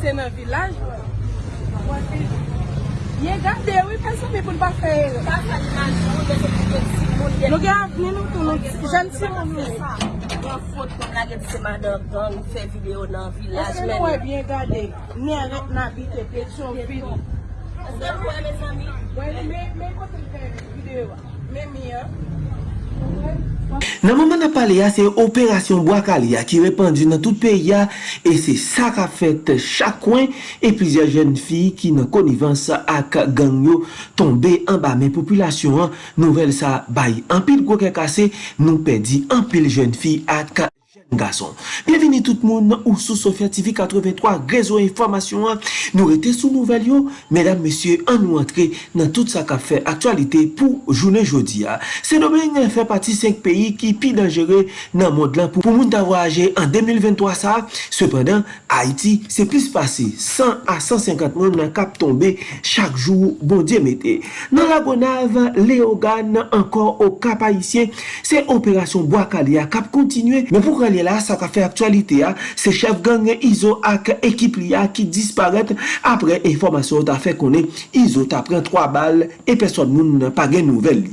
se nan vilaj. Ye gade, wè pensan mi pou n'pa fèye. Nou gen avni nou tou nou jen si moun nou. Mwen fote kon la gen seman nan gang, fè video nan vilaj. Ese nou e wè bien gade, ni arèk nan bite petyon vini. Ese nou wè men sami? Wè, men kote fè video, men mi an. Nan mouman nan pale ya, se operasyon Boakali ya ki repandu nan tout peyi ya e se sa ka fet chakwen e plizye jen fi ki nan konivans ak gangyo tombe an ba men populasyon an nouvel sa bayi. An pil gwo ke kase nou pedi an pil jen fi ak Gason, bienveni tout moun nan ou sou Sofya TV 83, rezo informasyon an, nou rete sou nouvel yo, medan mesye an nou antre nan tout sa ka fe aktualite pou jounen jodi ya. Se nomen fè pati 5 peyi ki pi dangere nan mod lan pou, pou moun ta voyaje an 2023 sa, sepandan Haiti se plis pasi 100 a 150 moun nan kap tombe chak jou bon diye mette. Nan la bonav, le ogan ankor o kap haisyen, se operasyon Boakalia kap kontinue, men pou kalye dernier là, ça a fait actualité, c'est chef gang Iso ak équipe là qui disparaît après information t'a fait connaître Iso t'a pris 3 balles et personne n'a pas de nouvelles.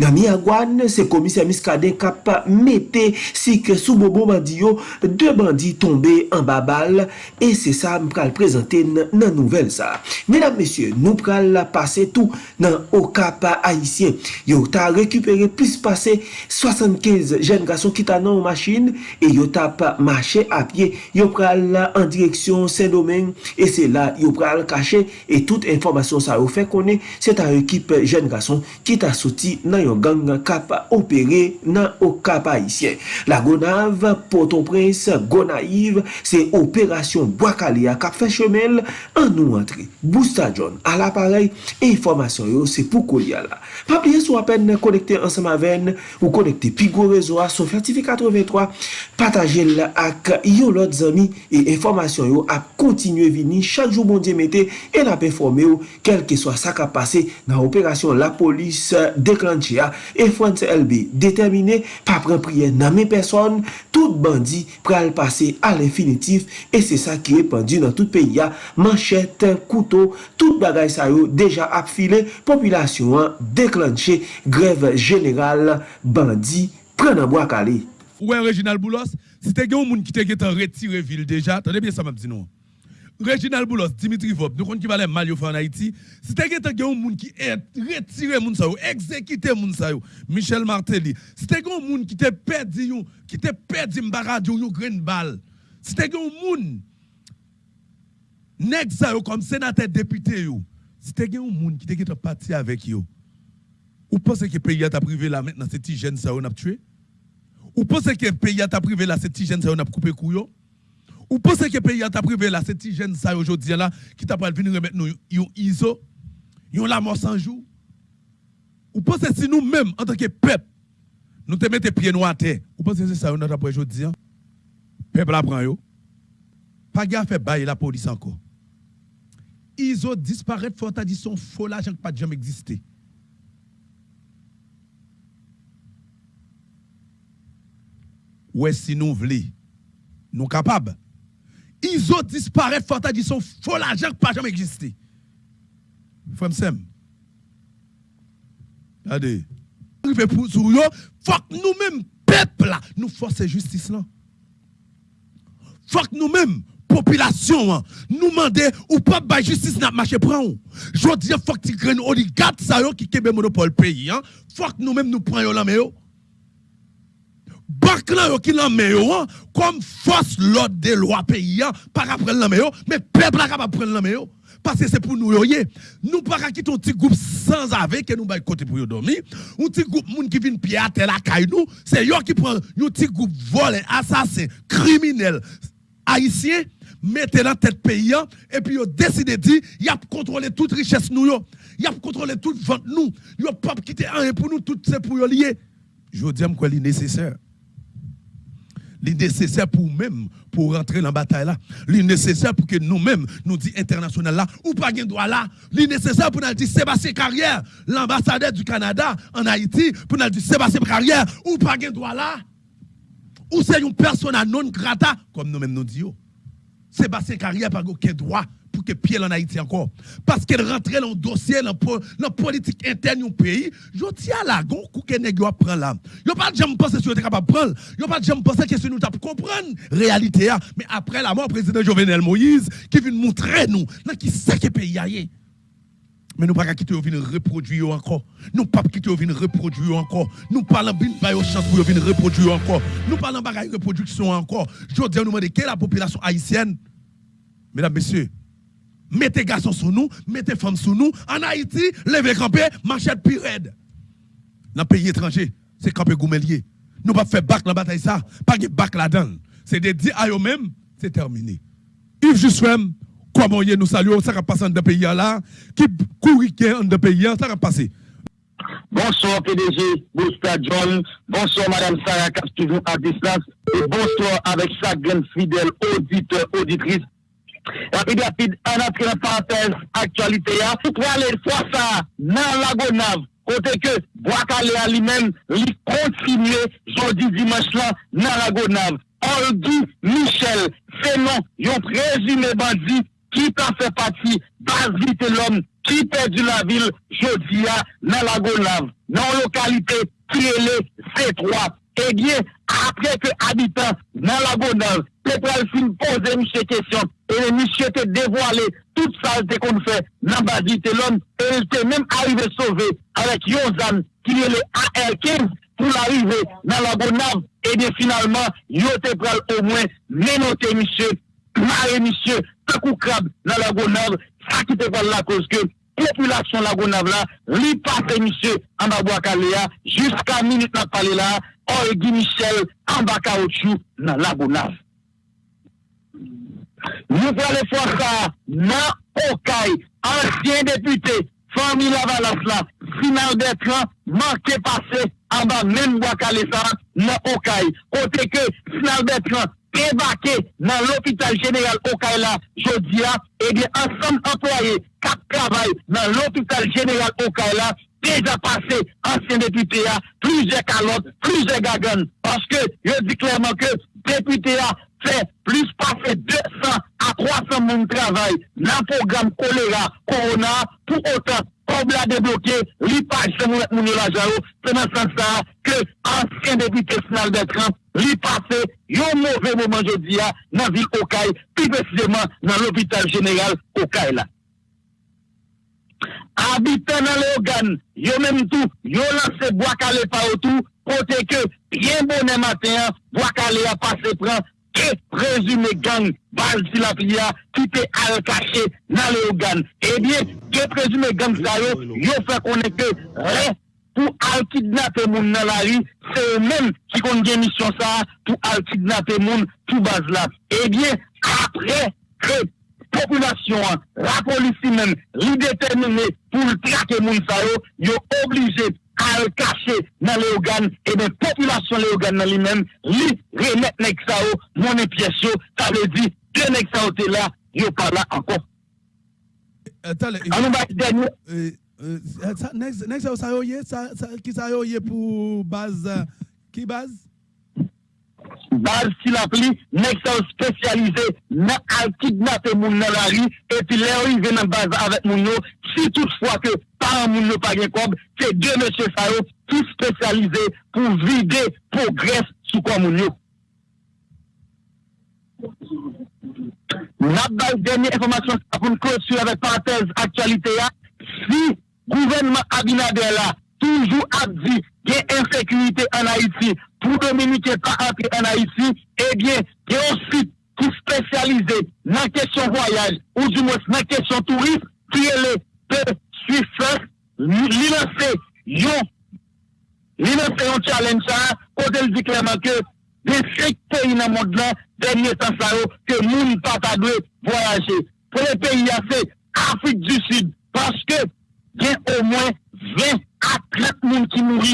Nan mi agwan, se komise miskade kap mette si ke sou bobo bandi yo, de bandi tombe an babal, e se sa m pral prezante nan nouvel sa. Menam, mesye, nou pral pase tou nan okap haisyen. Yo ta rekupere plis pase 75 jen gason ki ta nan ou machin, e yo ta pa mache apye, yo pral an direksyon se domen, e se la yo pral kache, e tout informasyon sa yo fe konen, se ta ekip jen gason ki ta soti nan yon gang kap opere nan o kap haisyen. La Gonav, Port-au-Prince, Gonaiv, se operasyon Boakalia kap fechemel an nou antre. Bousta John al aparey, informasyon yo se pou kou kolya la. Pabliye sou apen konekte ansama ven ou konekte Pigo Rezoa Sofia TV 83, pataje l ak yo lot zami e informasyon yo ap kontinye vini chak jou bon diye mette e ap informe yo kelke swa sa kap pase nan operasyon la polis deklan lanche ya, e Frans LB determine pa pren priye nanme person, tout bandi pral pase al infinitif, e se sa ki repandi nan tout peyi ya, manchet, koutou, tout bagay sa yo deja ap file, populasyon an deklanche greve general bandi pren nan bo akale. Ouè Reginald Boulos, si te gen ou moun ki te gen tan retire vil deja, tande bien sa mabdi nou an. Reginald Boulos, Dimitri Vop, nous connaissons qui va aller mal en Haïti. Si tu un monde qui est retiré moun exécuté moun Michel Martelly. Si tu un monde qui te perdu qui te perdu mbaradio yo green ball. Si tu un monde nèg sa comme sénateur député yo. Si tu un monde qui te parti avec yo. Ou pensez que le pays a privé là maintenant c'est jeune ça on a tué? Ou pensez que le pays a privé là, c'est jeune ça on a coupé couillon? Ou pensez que le pays a privé là, c'est petit jeune ça aujourd'hui là, qui t'a pas venir remettre nous yon ISO, yon la mort sans jour? Ou pensez si nous-mêmes, en tant que peuple, nous te mettons pieds noirs à terre, ou pensez que c'est ça on a aujourd'hui? Peuple apprend yo. Pas gaffe fait bailler la police encore. ISO disparaît, faut dit son faux l'argent qui pas jamais existé. ouais, si nous voulons, nous capables. Ils ont disparu, faut dit son faux l'argent qui pas jamais existé. Frère Sem. Regardez. pour sur faut que nous-mêmes, peuple nous forcer justice là. Faut que nous-mêmes, population, hein, nous demander ou pas de justice n'a marché prend. Je dis faut que tu grennes oligarques ça qui kebe monopole pays hein. Faut que nous-mêmes nous prenions là mais bak là yo qui yo hein, comme force l'ordre des lois pays hein, par après yo. Mais peuple là capable prendre yo. Parce que c'est pour nous yo nous pas quitter un petit groupe sans avec que nous bail côté pour dormir. Un petit groupe moun qui vient pied la caille nous c'est yo qui prend un petit groupe volé assassin criminel haïtien mettez dans tête pays hein, et puis yo décide de dire y a contrôler toute richesse nous yo. Y a contrôler toute vente nous. Yo pas quitter un pour nous tout c'est pour yo lier. Je dis quoi est nécessaire li nécessaire pour même pour rentrer dans la bataille là. Li nécessaire pour que nous-mêmes nous dit international là ou pas gain droit là. Li nécessaire pour nous dire Sébastien Carrière, l'ambassadeur du Canada en Haïti, pour nous dire Sébastien Carrière ou pas gain droit là. Ou c'est une personne non grata comme nous-mêmes nous disons. Sébastien Carrière n'a aucun droit pour que pied en Haïti encore. Parce qu'elle rentrait dans le dossier, dans la politique interne du pays. Je dis à la gon, que nèg yo prend là. Yo pas jamais pensé vous êtes capable de prendre. Yo pas jamais pensé que si nous t'a comprendre réalité mais après la mort président Jovenel Moïse qui vient montrer nous dans qui sait que pays aille. Mais nous pas quitter venir reproduire encore. Nous pas quitter venir reproduire encore. Nous parlons bien de chance pour venir reproduire encore. Nous parlons de reproduction encore. Je dis nous demander quelle est la population haïtienne? Mesdames, messieurs, mettez garçons sur nous, mettez femmes sur nous. En Haïti, levez camper, machette pire Dans le pays étranger, c'est camper goumelier. Nous pas faire bac dans la bataille ça, pas de bac là-dedans. C'est de dire à eux-mêmes, c'est terminé. Yves Juswem, comment nous saluons, ça va passer dans le pays là, qui court dans le pays, ça va passer. Bonsoir PDG, bonsoir John, bonsoir Madame Sarah toujours à distance, et bonsoir avec sa grande fidèle auditeur, auditrice Rapide, rapide, an apre la parantez aktualite ya. Pou pou ale fwa sa nan lagonav, kote ke Boakale a li men li kontinye jodi dimanche la nan lagonav. Oldi Michel, se non yon prezime bandi ki ta fe pati bazite l'om ki perdi la vil jodi ya nan lagonav. Nan lokalite Kirele C3. eh bien, après que habitants dans la Gonave, Pétrole fin poser monsieur question, et monsieur te dévoilé toute saleté qu'on fait dans la base de l'homme, et il était même arrivé sauvé avec Yozan, qui est le AR15, pour l'arrivée dans la Gonave, et bien finalement, yo te pral au moins ménoter monsieur, marrer monsieur, tant qu'on crabe dans la Gonave, ça qui te parle la cause que population Lagonave là, li passe monsieur en Abouakalea, jusqu'à minute n'a parlé là, Or Guy Michel en bas caoutchouc dans la Bonave. Nous parlons fois ça dans Okaï, ancien député, famille Lavalas là, final d'écran, manqué passé en bas même bois ça dans Okaï. Côté que final d'écran débarqué dans l'hôpital général Okaï là, jeudi là, et eh bien ensemble employés qui travaillent dans l'hôpital général Okaï là, déjà passé, ancien député a plusieurs calottes, plusieurs gagones, parce que je dis clairement que député a fait plus passer 200 à 300 monde travail dans le programme choléra, corona, pour autant, comme l'a débloqué, l'IPAGE, c'est mon c'est dans ce sens-là que ancien député final Bertrand, lui passé, un mauvais moment, je dis, dans la ville Okaï, plus précisément dans l'hôpital général Okaï là. Habitant dans l'organe, yo menm tou, yo lanse boakale pa ou tou, kote ke, yen bonen maten, boakale a pase pran, ke rezume gang bal si la piya, ki te al kache nan le ou gan. Ebyen, ke prezume gang sa yo, yo fe konen ke re, pou al kidnape moun nan la ri, se ou men ki kon gen misyon sa, pou al kidnape moun pou baz la. Ebyen, apre, krep, population, la police même, li déterminée pour le traquer Mounsayo, ils sont obligés à le cacher dans les organes, et bien, population les organes dans lui-même, lui remettre Nexao, mon pièce, ça veut dire, que Nexao était là, il pas là encore. Attendez, Nexao, euh, euh, ça y est, qui ça y est pour base, euh, qui base? base qu'il appelé, nexon spécialisé dans à kidnapper moun dans la rue, et puis là, il vient dans base avec moun si toutefois que par moun nou pas comme, c'est deux messieurs ça tout spécialisés pour vider progrès sous quoi moun N'a pas dernière information pour nous clôturer avec parenthèse actualité Si gouvernement Abinader là, toujours a dit qu'il y a insécurité en Haïti, pour Dominicains pas entrer en Haïti, eh bien, il y a un site qui spécialisé dans la question voyage ou du moins dans la question tourisme qui est le P Suisse. Il un challenge ça, quand elle dit clairement que des cinq pays dans le monde là, dernier temps ça, que nous ne pas voyager. Pour les pays, c'est Afrique du Sud, parce que il y a au moins 20 à 30 personnes qui mourent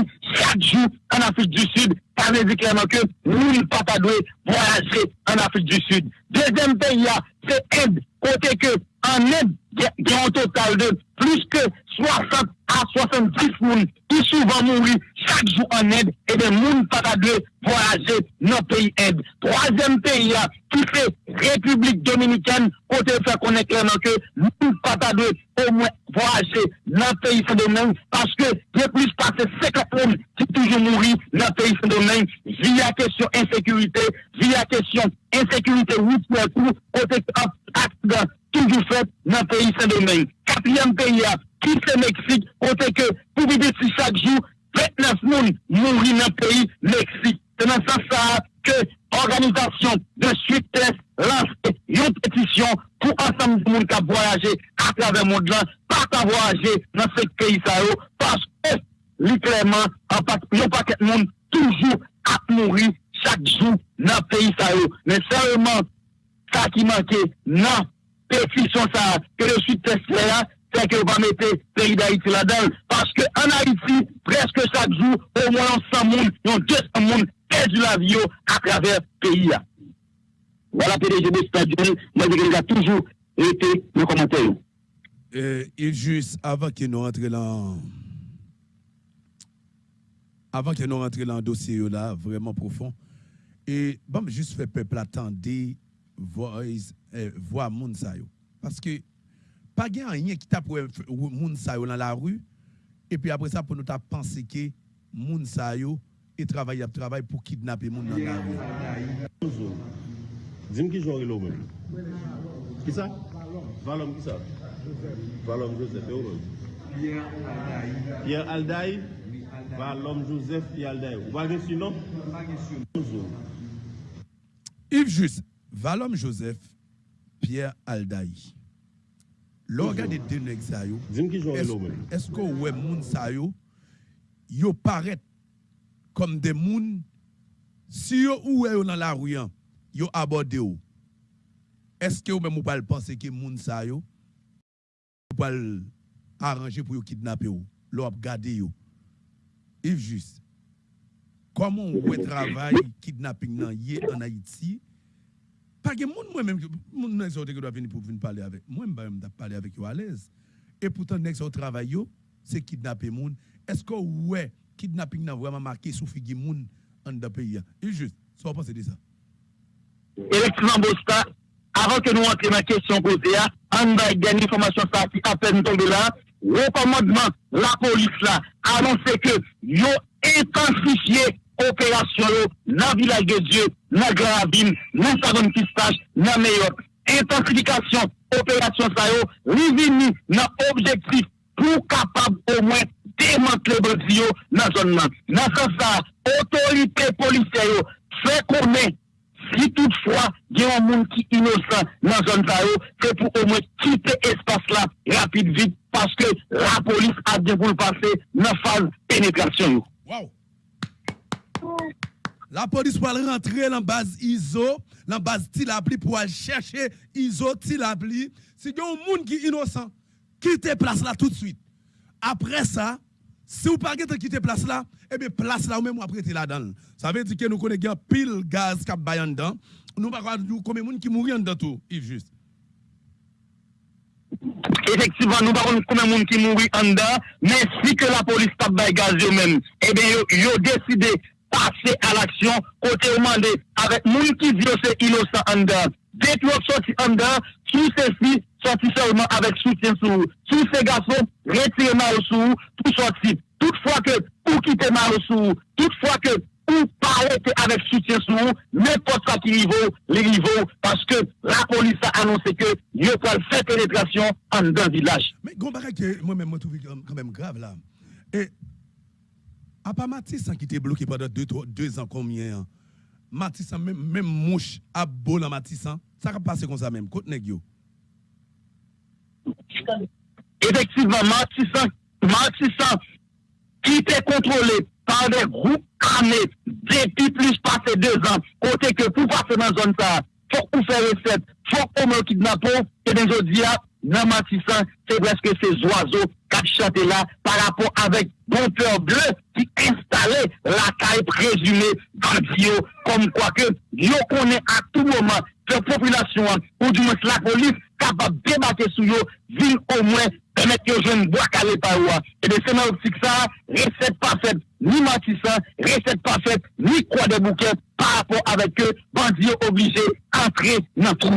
jou an Afrik du Sud, kane di kleman ke moun pata dwe voyaje an Afrik du Sud. Dezem peyi ya, se ed, kote ke an ed gen an total de plus ke 60 à 70 moun qui souvent mourir chaque jour en aide et des moun pas de voyager dans le pays aide. Troisième pays qui fait République dominicaine, côté fait connaître clairement que nous pas de au moins voyager dans le pays Saint-Domingue parce que il y a plus passé 50 moun qui toujours mourir dans le pays Saint-Domingue via question insécurité, via question insécurité routière, côté accident toujours fait dans le pays Saint-Domingue. Quatrième pays ki se Meksik, kote ke pou bibe si chak jou, 39 moun mouri nan peyi Meksik. Se nan sa sa ke organizasyon de suites lanse yon petisyon pou ansam moun ka voyaje akrave moun lan, pa ka voyaje nan se peyi sa yo, paske li kleman, yon paket moun toujou ap mouri chak jou nan peyi sa yo. Men sereman, sa ki manke nan petisyon sa, ke de suites la, c'est que va mettre pays d'Haïti là-dedans. Parce qu'en Haïti, presque chaque jour, au moins 100 personnes, 200 personnes perdu la vie à travers le pays. Voilà, PDG de Stadion, moi je a toujours été le commentaire. Euh, il juste avant que nous rentrions dans avant que nous rentrions dans le dossier là vraiment profond et bon juste faire peuple attendre voir euh, voir moun parce que pas rien qui t'a pour moun sa dans la rue et puis après ça pour nous t'a penser que moun sa yo et travailler travail pour kidnapper moun dans la rue Dis-moi qui joue là même. Qui ça? Valom qui ça? Valom Joseph Pierre Aldaï. Pierre Aldaï Valom Joseph Pierre Aldaï. Vous nom? Yves Juste, Valom Joseph Pierre Aldaï. Lò gade denek sa yo, esko wè moun sa yo, yo paret kom de moun, si yo ouwe yo nan la ruyan, yo abode yo. Eske yo mè mou pal pense ki moun sa yo, mou pal aranje pou yo kidnap yo, lò ap gade yo. If just, komon wè travay kidnapping nan ye an Haiti, pas que moun moi même moun nèg qui doit venir pour venir parler avec moi même parler avec eux à l'aise. Et pourtant nèg au travail yo c'est kidnapper moun est-ce que ouais kidnapping n'a vraiment marqué sous figure moun en dans pays et juste ça penser de ça. Effectivement Bosta avant que nous entrions dans la question posée on va gagner information ça qui à peine tombé là. Le commandement la police là annoncé que yo intensifié opérasyon yo nan vilaj de Diyo, nan Gravim, nan Savon Kistache, nan Meyot. Intensifikasyon, opérasyon sa yo, rivini nan objektif pou kapab ou mwen demantle bodi yo nan zon nan. Nan san sa, otorite polise yo, se konen, si toutfwa gen yon moun ki inosan nan zon sa yo, se pou ou mwen kite espas la rapide vit, paske la polis a devoul pase nan faz penetrasyon yo. Wow. La police va rentrer dans la base ISO, dans la base Tilapli pour aller chercher ISO Tilapli. Si y a un monde qui est innocent, quittez place là tout de suite. Après ça, si vous ne pas quitter place là, eh bien place là, ou même après là-dedans. Ça veut dire que nous connaissons pile gaz qui est dedans. Nous ne pas combien de monde qui mourent dedans tout, Yves juste. Effectivement, nous pas combien de monde qui mourent en dedans, mais si que la police tape gaz eux-mêmes, eh bien, ils ont décidé passer à l'action, côté demandé avec moun qui c'est innocent en dedans. Dès que vous sorti en dedans, sous ceci, sorti seulement avec soutien sous Sous ces garçons, retirez mal sous tout sorti. Toutefois que, ou quitter mal sous toutefois que, ou parler avec soutien sous n'importe quoi qui niveau, les niveaux, parce que la police a annoncé que il va faire pénétration en dans le village. Mais, que moi-même, je trouve quand même grave là. Et à part Matissan qui était bloqué pendant deux, deux ans, combien hein? Matissan, même, même mouche à dans Matissan, ça va passer comme ça même. Côte Negio. Effectivement, Matissan, Matissan, qui était contrôlé par des groupes armés depuis plus passé deux ans, côté que pour passer dans la zone ça, faut qu'on fasse recette, faut qu'on me kidnappe, et bien je dis, nan Matissa, c'est parce que ces oiseaux qui chantent là par rapport avec Bonteur Bleu qui installait la caille présumée Dio, comme quoi que Dieu connaît à tout moment que la population, ou du moins la police, capable de débattre sur eux, ville au moins permettre que jeunes bois calé par eux. Et bien c'est dans l'optique ça, recette parfaite, ni Matissa, recette parfaite, ni quoi de bouquet par rapport avec eux, bandits obligés d'entrer dans tout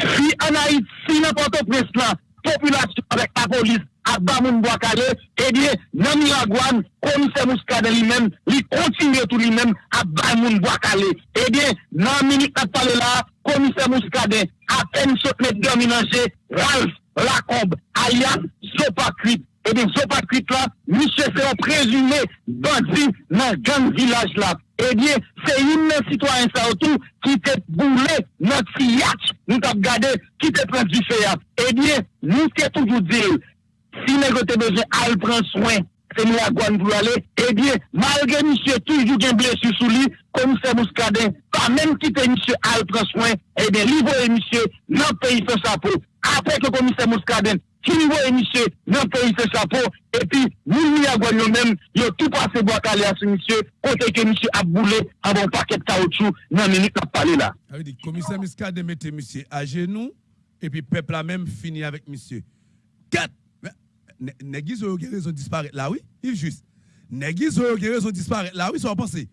Si anayit, si nan poto pres la, populasyon avèk la polis, ak ba moun Boakale, eh ebye nan Miragwan, komise Mouskade li men, li kontinye tout li men, ak ba moun Boakale. Eh ebye nan Minik Natale la, komise Mouskade, apen sot met dominanje, Ralph Lacombe, alias Sopakrip. et bien ce Patrick là, monsieur c'est un présumé bandit dans gang village là. Eh bien, c'est une citoyen ça autour qui t'a boulé notre yacht, nous t'a regardé, qui t'a pris du feu. Eh bien, nous t'ai toujours dit, si nous avons besoin, elle prend soin, c'est nous la guane pour aller. Eh bien, malgré monsieur toujours un blessé sous lui, comme c'est Mouscadin, pas même quitter monsieur, elle prend soin, eh bien, livrer monsieur, non pays sans sa peau. Après que commissaire Mouscadin, komise mouskade, ki li voye misye nan peyi se sapo, epi, moun mi a gwan yo men, yo tou pase bo akale a se misye, kote ke misye ap boule, avon paket kaoutchou, nan meni kap pale la. Ça veut dire commissaire Muscade mettait monsieur à genoux et puis peuple a même fini avec monsieur. Quatre. Négis ou raison de disparaître là, oui? Il juste. Négis ou raison de disparaître là, oui, ça va penser.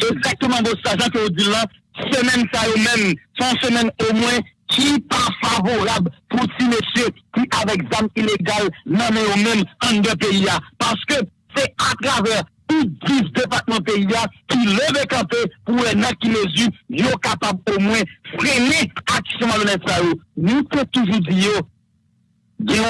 Exactement de ça, que vous dites là, semaine ça même, son semaine au moins, qui pas favorable pour ces messieurs qui avec d'âme illégales non mais au même en deux pays parce que c'est à travers tout 10 départements pays qui levent campé pour un an qui mesure yo capable au moins freiner action malhonnête nous peut toujours dire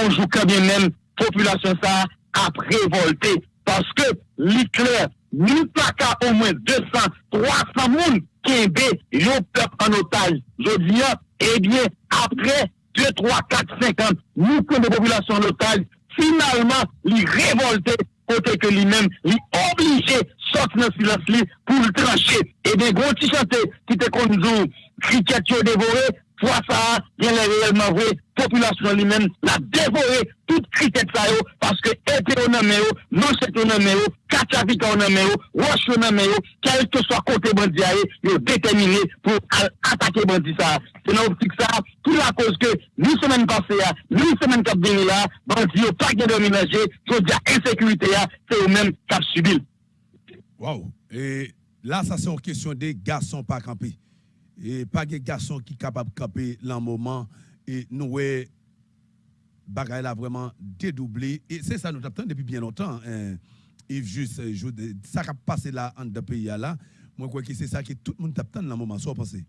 on joue quand bien même population ça a révolté parce que l'Hitler nous pas au moins 200 300 personnes qui ont peuple en otage je dis eh bien après 2 3 4 5 ans nous que des populations otage finalement les révolté côté que lui-même lui obligé sortir dans silence pour le trancher et bien gros qui te conduit cricket Pwa sa, yon lè reyelman vwe, populasyon li men la devore tout kritet sa yo, paske ete yo nan me yo, non manset yo nan me yo, katavika yo nan me yo, wosh yo nan me yo, kelke so kote bandi a yo, yo detemine pou atake bandi sa. Se nan optik sa, pou la koz ke, ni semen pase ya, ni semen kap deni la, bandi yo pak de dominaje, yo diya ensekurite ya, se yo men kap subil. Waw, e la sa son kesyon de gason pak anpi. Et pas des garçons qui sont capables de camper dans moment. Et nous, ouais, bagaille là vraiment dédoublé. Et c'est ça, nous attendons depuis bien longtemps. Hein. Yves juste, je- ça qui a passé là en deux pays là. Moi, crois que c'est ça que tout le monde attend dans moment. Soit pensé.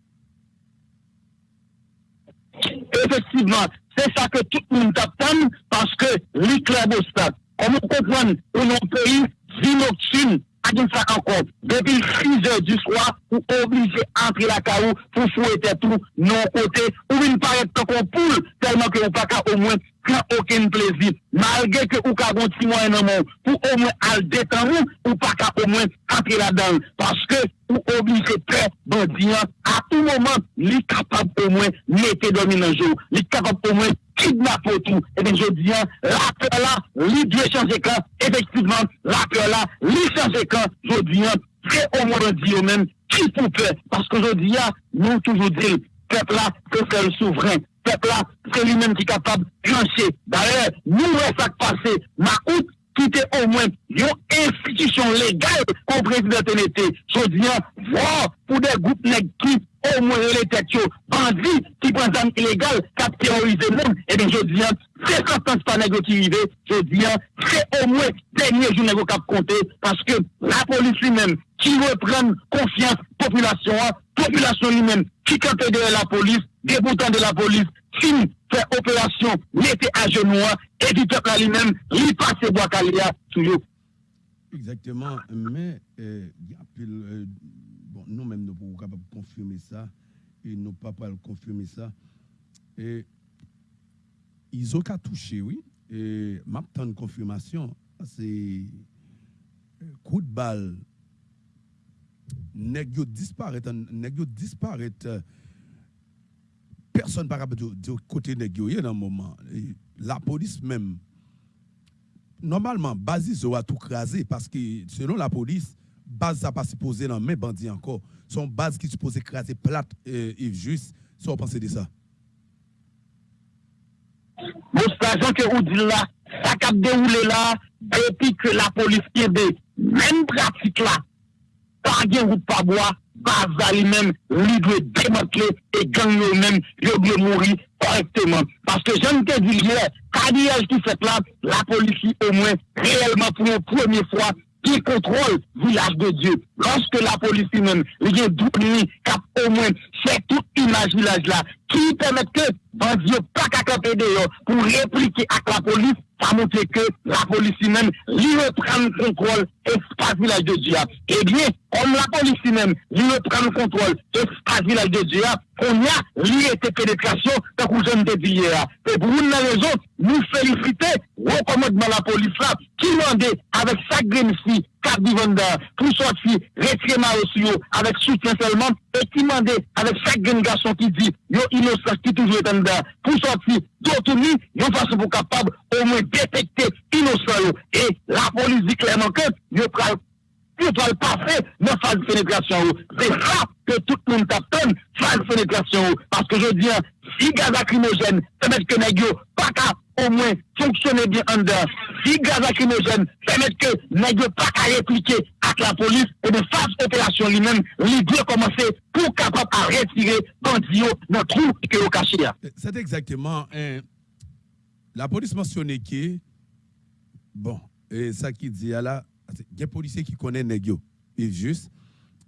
Effectivement, c'est ça que tout le monde attend parce que l'éclair d'obstacle, comme on comprend, au nom pays, vie nocturne, à dire ça encore, depuis 6 heures du soir, ou obligé d'entrer la caillou pour fouetter tout, non côté, ou une paraître comme un poule, tellement que vous pas au moins prend aucun plaisir. Malgré que avez un petit moyen monde, pour au moins aller détendre, ou pas qu'à au moins entrer là-dedans. Parce que ou obligé très bandit, à tout moment, il est capable au moins mettre dominant jour, il est capable au moins kidnapper tout. Et bien, je dis, hein, la peur là, il doit changer quand, effectivement, la peur là, il changer quand, je dis, hein, c'est au moins dit même, qui pour peur, parce que je dis, hein, nous toujours dire, peuple là, c'est le souverain, peuple là, c'est lui-même qui est capable de trancher. D'ailleurs, nous, ouais, ça passé, ma août, qui était au moins une institution légale comme président TNT. Je dis, voir pour des groupes qui au moins les têtes bandits qui prennent des armes illégales, qui ont terrorisé le monde. Et bien, je dis, c'est sentence pas nègre qui. Je dis, c'est au moins dernier jour nègre qui compté parce que la police lui-même qui reprend confiance population, population lui-même qui campe derrière la police, débutant de la police, fin opération, mettez à genoux, et du peuple lui-même, il passe bois calia sur eux. Exactement, mais pile, euh, bon, nous-mêmes, nous pouvons capables de confirmer ça, et nous pas pas le confirmer ça. Et ils ont qu'à toucher, oui. Et m'a de confirmation, c'est coup de balle, nèg yo disparaît, nèg yo disparaît personne par rapport du côté négocié dans le moment. La police même, normalement, Basis a tout crasé parce que selon la police, base n'a pas supposé dans mes bandits encore. Son base qui supposé craser plate euh, Yves Juste. Ça, vous pensez de ça? Bon, c'est que vous dites là, ça a déroulé là, depuis que la police qui est même pratique là, pas de route pas bois, base lui-même, lui doit démanteler et gagner même, il doit mourir correctement. Parce que je ne te dis hier, carrière qui fait là, la police au moins réellement pour une première fois qui contrôle village de Dieu. Lorsque la police même, il y a qui au moins fait toute image village là, qui permet que Dieu pas qu'à camper dehors pour répliquer à la police, ça montre que la police même, lui reprend le contrôle espace village de Dieu. Eh bien, comme la police même, lui reprend le contrôle espace village de Dieu, on a lui été pénétration, tant que je ne dit hier. Et pour une raison, nous féliciter au commandement de la police là, qui demandait avec sa green fille, Cap Divanda, pour sortir, retirer aussi avec soutien seulement, et qui demandait avec chaque garçon qui dit, yo innocent qui toujours est en dedans, pour sortir, d'autres yo façon pour capable au moins détecter innocent Et la police dit clairement que, yo pral passer dans phase de pénétration. C'est ça que tout le monde t'attend, phase de pénétration. Parce que je dis, si gaz lacrymogène permet que Negio pas qu'à au moins fonctionner bien en dedans, si gaz lacrymogène permet que Negio pas qu'à répliquer avec la police, et de phase opération lui-même, lui doit commencer pour capable à retirer Bandio dans trou que vous cachez. C'est exactement, hein, la police mentionnait que, bon, et ça qui dit là, il y a des policiers qui connaissent Negio, et juste,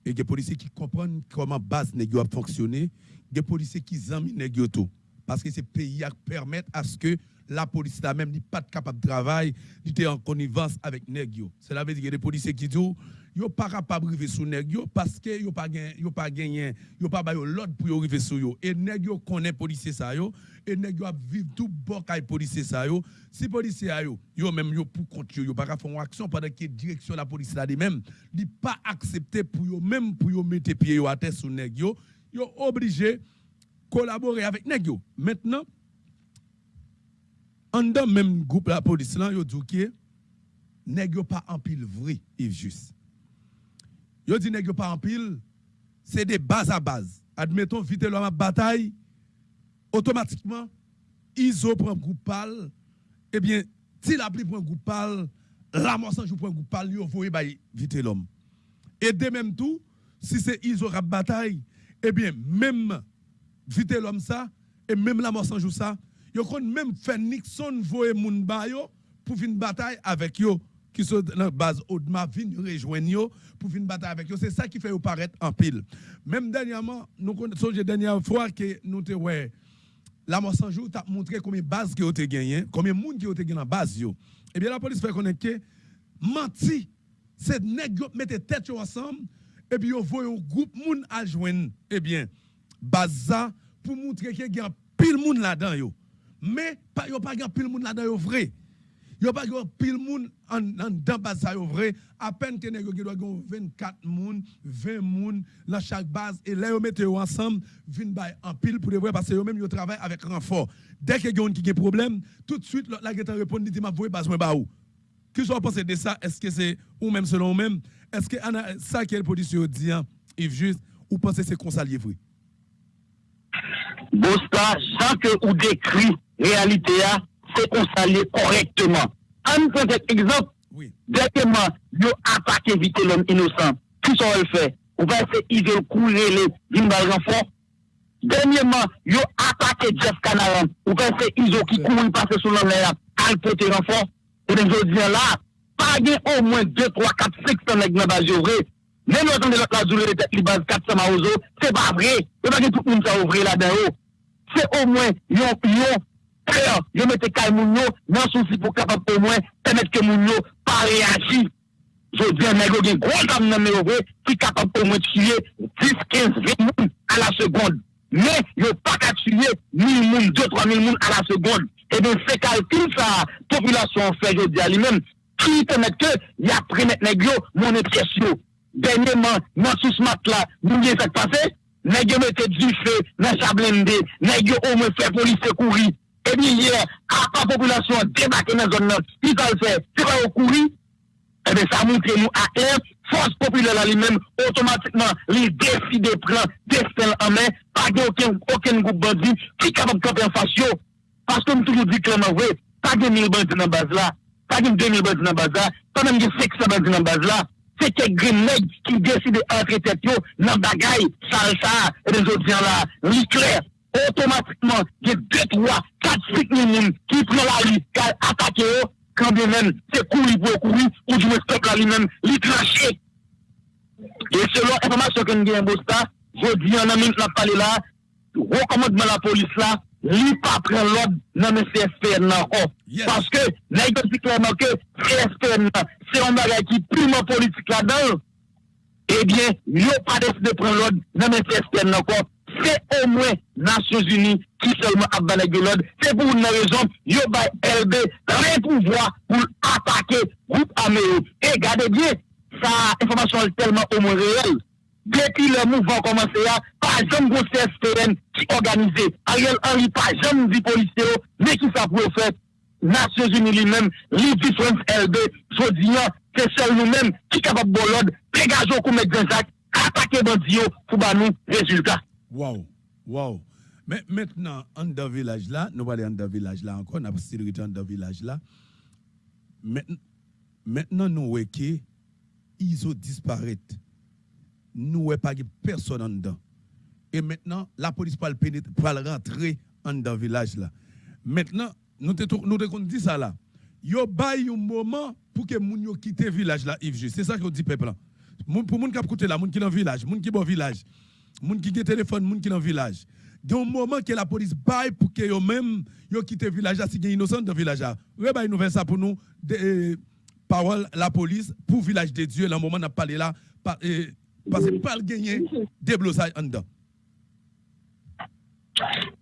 et des policiers qui comprennent comment base Negio a fonctionné, des policiers qui aiment Negio tout. Parce que ces pays permettent à ce que la police là même n'est pas capable de travailler, était en connivence avec Negio. Cela veut dire que des policiers qui disent yo pas capable arriver sous nèg parce que yo pas gagné yo pas gagné yo pas l'ordre pour arriver sous yo. Et nèg yo connaît policier ça yo. Et nèg yo vivre tout bon kay policier ça yo. Si policier yo yo même yo pour compte yo pas faire une action pendant que direction la police là de même li pas accepter pour yo même pour yo mettre pied yo à terre sous nèg yo yo obligé collaborer avec nèg yo. Maintenant en dans même groupe la police là yo dit que nèg yo pas en pile vrai Yves juste Yo dit nèg pas en pile, c'est des bases à base. Admettons vite l'homme bataille, automatiquement ISO prend groupe pal, eh bien, si la pli prend groupe pal, la moisson joue prend groupe pal, yo voyez bah vite l'homme. Et de même tout, si c'est ISO rap bataille, eh bien, même vite l'homme ça, et même la moisson joue ça, yo kon même fait Nixon voye moun ba pour une bataille avec yo qui sont dans la base Audma viennent rejoindre pour une bataille avec eux. C'est ça qui fait paraître en pile. Même dernièrement, nous connaissons la dernière fois que nous te ouais, la jour t'a montré combien de bases qui ont été gagnées, combien de monde qui ont été gagné dans base yo. Eh bien la police fait connaître que menti, c'est nèg mettez tête ensemble et puis yo voyez un groupe monde à joindre. Eh bien base pour montrer qu'il y a pile monde là-dedans. Mais pas yo pas pile monde là-dedans vrai. Yo pas yo pile moun en en dans base ça vrai à peine que nèg doit 24 moun 20 moun dans chaque base et là yo mette ensemble vinn bay en pile pour de vrai parce que yo même yo travaille avec renfort. Dès que yon qui a problème tout de suite la geta répond dit m'a voyer base moi ba ou? Que vous pensez de ça est-ce que c'est ou même selon vous même? Est-ce que ça quelle position dit hein, Yves juste ou pensez c'est comme ça vrai Bosta, Jean que ou décrit réalité c'est qu'on s'allait correctement. On prend cet exemple. Oui. Directement, ils attaqué vite l'homme innocent. Tout ça, on le fait. On va essayer de courir les renfort. Dernièrement, ils attaqué Jeff Canaran. On va essayer ISO qui courent passer sous l'homme là, alpoter renfort. Et nous disons là, pas au moins 2, 3, 4, 500 nègres dans la Même le temps de la journée, les bases 400 maozo, c'est pas vrai. Il n'y a pas que tout le monde s'est ouvert là-dedans. C'est au moins, ils ont peur, yo mette kay moun yo nan souci pour capable au moins permettre que moun yo pas réagir. Je dis un nègre qui gros comme nan méové qui capable au moins tuer 10 15 20 moun à la seconde. Mais yo pas qu'à tuer 1000 moun 2 3000 moun à la seconde. Et bien c'est calcul ça population fait je dis à lui-même qui permet que y a pris net nègre mon impression. Dernièrement, dans ce mat-là, nous bien ça passé, nègre mette du feu dans chablende, nègre au moins fait police courir. et bien hier, à la population débarqué dans la zone, il va le faire, c'est pas au courir, et eh bien ça montre nous à un, force populaire là lui-même, automatiquement, il décide de prendre destin en main, pas aucun, aucun groupe bandit qui est capable de camper en face. Parce que nous toujours dit clairement, oui, pas de 1000 bandits dans la base là, pas de 2000 bandits dans la base là, pas même de 600 bandits dans la base là. C'est quelques grenades qui décident d'entrer tête dans le bagaille, salsa, et les autres gens là, l'éclair. automatiquement, il y a 2, 3, 4, 5 minimes qui prennent la liste, qui attaquent quand bien même, c'est courir pour courir, ou du peuple lui-même, lui cracher. Et selon l'information que nous avons, je dis en amine, la parlé là, recommandement la police là, lui pas prendre l'ordre dans le CSPN oh, encore. Parce que, nous avons dit clairement que CSPN, c'est un bagage qui est purement politique là-dedans. Eh bien, il n'y pas décidé de prendre l'ordre dans le CSPN encore. c'est au moins Nations Unies qui seulement a Guelod. C'est pour une raison, yo bay LB, très pouvoir pour attaquer groupe yo. Et regardez bien, sa information est tellement au moins réelle. Depuis le mouvement commencé, par exemple, gros CSPN qui organisé. Ariel Henry, par exemple, dit policier, mais qui ça pour faire? Nations Unies lui-même, l'Ivy France LB, je dis, c'est seul nous-mêmes qui capable de bolode, dégageons comme Jacques, attaquer bandits pour nous résultat. Wow, wow. Mais maintenant, en dans village là, nous allons dans village là encore, nous avons en dans village là. Maintenant, nous voyons que ils ont disparu. Nous voyons pas personne en dedans. Et maintenant, la police le le rentrer en dans village là. Maintenant, nous nous te dit ça là. Yo bay un moment pour que moun yo quitte village là Yves C'est ça que dit peuple Pour moun qui côté là, moun qui dans village, moun qui bon village, moun qui gen téléphone, moun qui dans village. Il y a un moment que la police baille pour que yo même yo quitte village si gen innocent dans village là. Ouais bay nous faire ça pour nous de, euh, parole la police pour village de Dieu le moment n'a parlé là euh, parce que pas le gagner déblosage en dedans.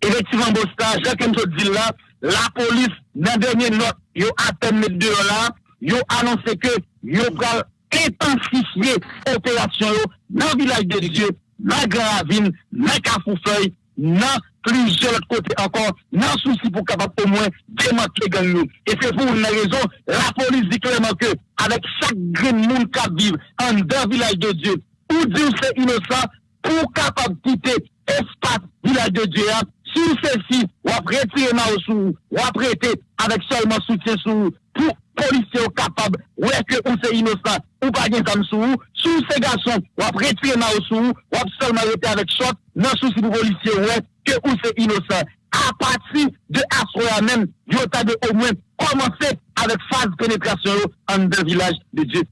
Effectivement, Bosta, Jacques M. dit là, la police, dans dernier note, yo atteint mes deux là, yo annoncé que yo pral intensifier opération yo dans le village de Dieu, dans Gravine, dans Cafoufeuille, dans plusieurs autres côtés encore, dans souci pour capable au moins démanteler gang. Et c'est pour une raison, la police dit clairement que avec chaque grain de monde qui vit en dans village de Dieu, ou dire c'est innocent, pour capable quitter espace village de Dieu, hein. sur ceci, ou après retirer ma sous, ou après prêter avec seulement soutien sous, pour policiers capable, ouais que ou c'est innocent, ou pas bien comme sous, sous ces garçons, ou après retirer ma sous, ou après seulement rester avec shot, non souci pour policiers, ouais que ou c'est innocent. À partir de Asroya même, yo t'a de au moins commencer avec phase pénétration en deux villages de Dieu.